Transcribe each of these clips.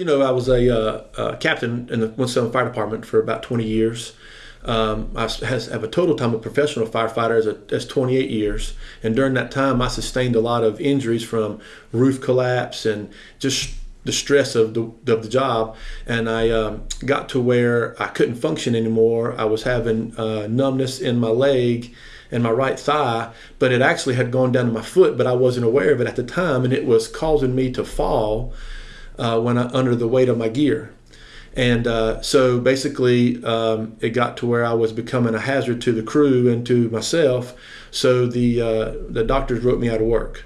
You know, I was a, uh, uh, captain in the Winston Fire Department for about 20 years. Um, I has, have a total time of professional firefighter as, a, as 28 years, and during that time, I sustained a lot of injuries from roof collapse and just the stress of the, of the job. And I um, got to where I couldn't function anymore. I was having uh, numbness in my leg and my right thigh, but it actually had gone down to my foot, but I wasn't aware of it at the time, and it was causing me to fall uh, when I under the weight of my gear. And uh, so basically, um, it got to where I was becoming a hazard to the crew and to myself. So the uh, the doctors wrote me out of work.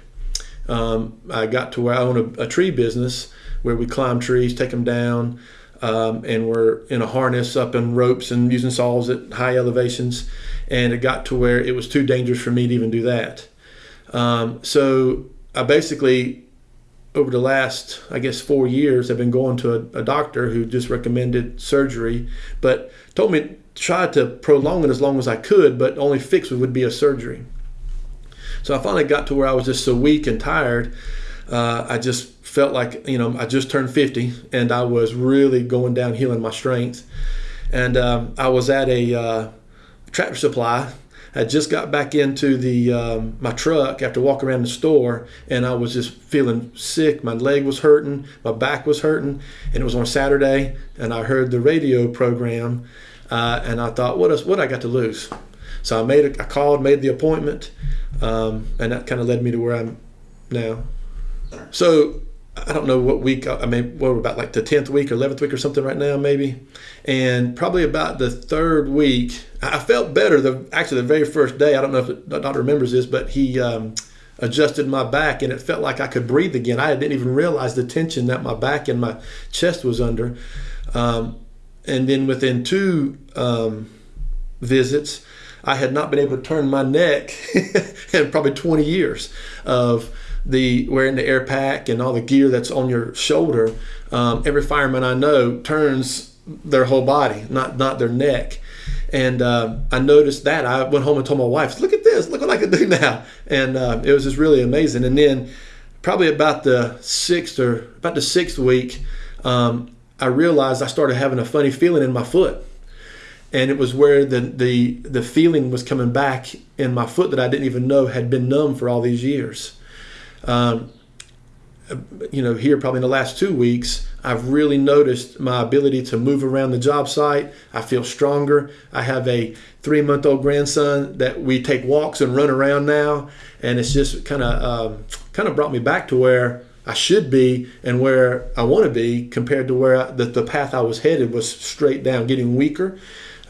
Um, I got to where I own a, a, tree business where we climb trees, take them down, um, and we're in a harness up in ropes and using saws at high elevations. And it got to where it was too dangerous for me to even do that. Um, so I basically over the last, I guess, four years, I've been going to a, a, doctor who just recommended surgery, but told me to try to prolong it as long as I could, but only fix it would be a surgery. So I finally got to where I was just so weak and tired. Uh, I just felt like, you know, I just turned 50 and I was really going downhill in my strength. And um, I was at a uh, tractor supply I just got back into the um, my truck after walking around the store, and I was just feeling sick. My leg was hurting, my back was hurting, and it was on Saturday. And I heard the radio program, uh, and I thought, what is what I got to lose? So I made a, I called, made the appointment, um, and that kind of led me to where I'm now. So I don't know what week. I mean, what we're about like the tenth week or eleventh week or something right now, maybe. And probably about the third week, I felt better. The actually the very first day. I don't know if the doctor remembers this, but he um, adjusted my back, and it felt like I could breathe again. I didn't even realize the tension that my back and my chest was under. Um, and then within two um, visits, I had not been able to turn my neck in probably 20 years of the wearing the air pack and all the gear that's on your shoulder. Um, every fireman I know turns their whole body, not not their neck. And uh, I noticed that. I went home and told my wife, "Look at this! Look what I can do now!" And uh, it was just really amazing. And then, probably about the sixth or about the sixth week, um, I realized I started having a funny feeling in my foot and it was where the, the the feeling was coming back in my foot that I didn't even know had been numb for all these years. Um, you know, here probably in the last two weeks, I've really noticed my ability to move around the job site. I feel stronger. I have a three month old grandson that we take walks and run around now, and it's just kind of um, kind of brought me back to where I should be and where I want to be compared to where I, the, the path I was headed was straight down, getting weaker.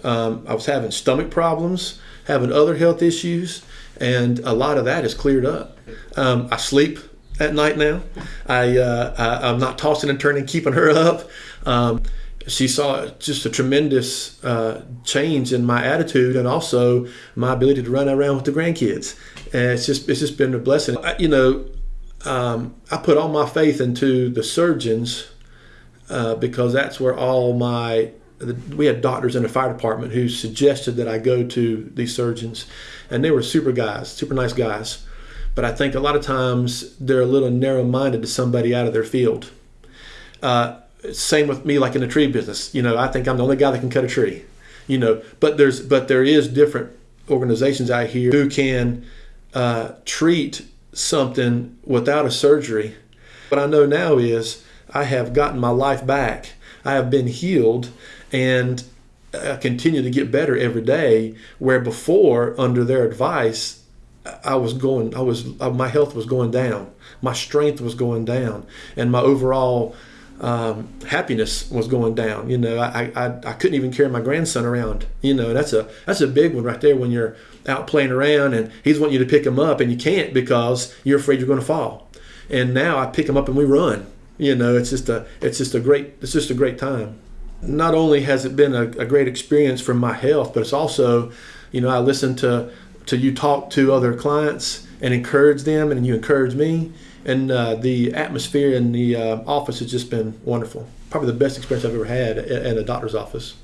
Um, I was having stomach problems, having other health issues, and a lot of that is cleared up. Um, I sleep at night now. I, uh, I am not tossing and turning, keeping her up. Um, she saw just a tremendous uh, change in my attitude and also my ability to run around with the grandkids. And it's just it's just been a blessing. I, you know, um, I put all my faith into the surgeons uh, because that's where all my we had doctors in the fire department who suggested that I go to these surgeons, and they were super guys, super nice guys. But I think a lot of times they're a little narrow-minded to somebody out of their field. Uh, same with me, like in the tree business. You know, I think I'm the only guy that can cut a tree. You know, but there's but there is different organizations out here who can uh, treat something without a surgery. What I know now is I have gotten my life back. I have been healed and I continue to get better every day. Where before, under their advice, I was going, I was, uh, my health was going down, my strength was going down, and my overall um, happiness was going down. You know, I, I, I couldn't even carry my grandson around. You know, that's a that's a big one right there when you're out playing around and he's wanting you to pick him up and you can't because you're afraid you're going to fall. And now I pick him up and we run. You know, it's just a it's just a great it's just a great time not only has it been a, a, great experience for my health, but it's also, you know, I listen to to you talk to other clients and encourage them, and you encourage me, and uh, the atmosphere in the uh, office has just been wonderful. Probably the best experience I've ever had at, at a doctor's office.